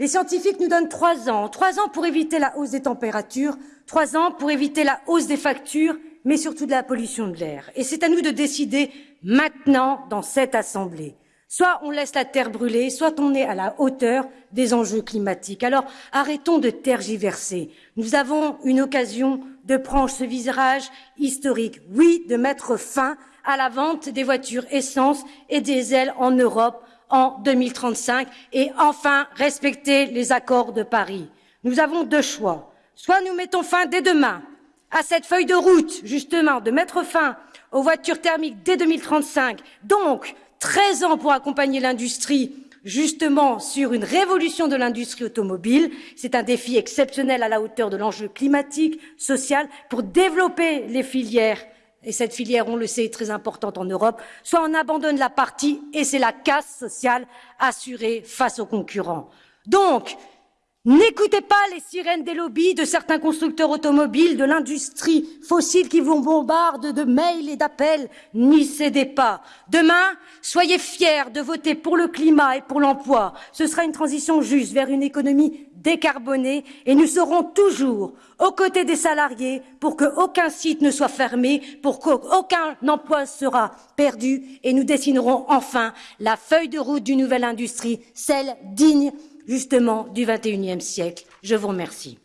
Les scientifiques nous donnent trois ans, trois ans pour éviter la hausse des températures, trois ans pour éviter la hausse des factures, mais surtout de la pollution de l'air. Et c'est à nous de décider maintenant dans cette Assemblée. Soit on laisse la terre brûler, soit on est à la hauteur des enjeux climatiques. Alors arrêtons de tergiverser. Nous avons une occasion de prendre ce virage historique. Oui, de mettre fin à la vente des voitures essence et diesel en Europe en 2035 et enfin respecter les accords de Paris. Nous avons deux choix. Soit nous mettons fin dès demain à cette feuille de route, justement, de mettre fin aux voitures thermiques dès 2035, donc 13 ans pour accompagner l'industrie justement sur une révolution de l'industrie automobile. C'est un défi exceptionnel à la hauteur de l'enjeu climatique, social, pour développer les filières. Et cette filière, on le sait, est très importante en Europe. Soit on abandonne la partie et c'est la casse sociale assurée face aux concurrents. Donc, N'écoutez pas les sirènes des lobbies de certains constructeurs automobiles, de l'industrie fossile qui vous bombardent de mails et d'appels. N'y cédez pas. Demain, soyez fiers de voter pour le climat et pour l'emploi. Ce sera une transition juste vers une économie décarbonée et nous serons toujours aux côtés des salariés pour qu'aucun site ne soit fermé, pour qu'aucun emploi sera perdu et nous dessinerons enfin la feuille de route d'une nouvelle industrie, celle digne justement du XXIe siècle. Je vous remercie.